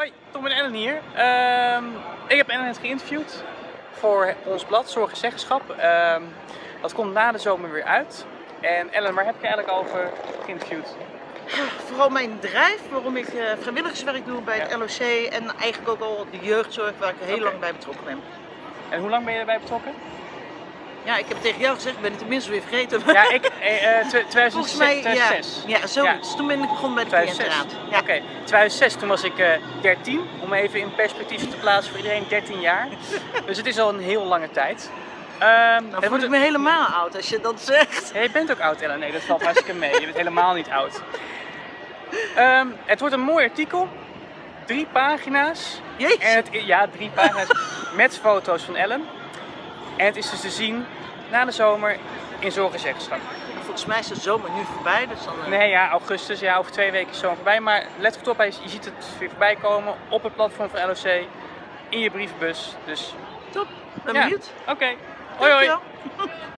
Hoi, Tom en Ellen hier. Ehm, ik heb Ellen net geïnterviewd voor ons blad Zorg en Zeggenschap. Ehm, dat komt na de zomer weer uit. En Ellen, waar heb je eigenlijk over geïnterviewd? Vooral mijn bedrijf, waarom ik eh, vrijwilligerswerk doe bij het. LOC en eigenlijk ook al de jeugdzorg waar ik heel lang bij betrokken ben. En hoe lang ben je erbij betrokken? Ja, ik heb tegen jou gezegd, ik ben het tenminste weer vergeten. Ja, ik, eh, eh, tw- 2006. Volgens mij, ja, 2006. ja, zoiets. Toen ben ik begonnen bij de 2006. cliëntenraad. Ja. Oké, 2006, toen was ik eh 13. Om even in perspectief te plaatsen voor iedereen, 13 jaar. dus het is al een heel lange tijd. Ehm, Nou voel wordt ik me helemaal oud als je dat zegt. Ja, je bent ook oud, Ellen. Nee, dat valt hartstikke mee. Je bent helemaal niet oud. Ehm, het wordt een mooi artikel. Drie pagina's. En Jeetje. het, ja, drie pagina's met foto's van Ellen. En het is dus te zien na de zomer in Zorg en Zeggenschap. Volgens mij is de zomer nu voorbij, dus dan... eh, Nee, ja, augustus, ja, over twee weken is zomer voorbij. Maar let goed op, je ziet het weer voorbij komen op het platform van LOC. In je brievenbus. Dus Top, ben Ja. benieuwd. oké. Hoi hoi.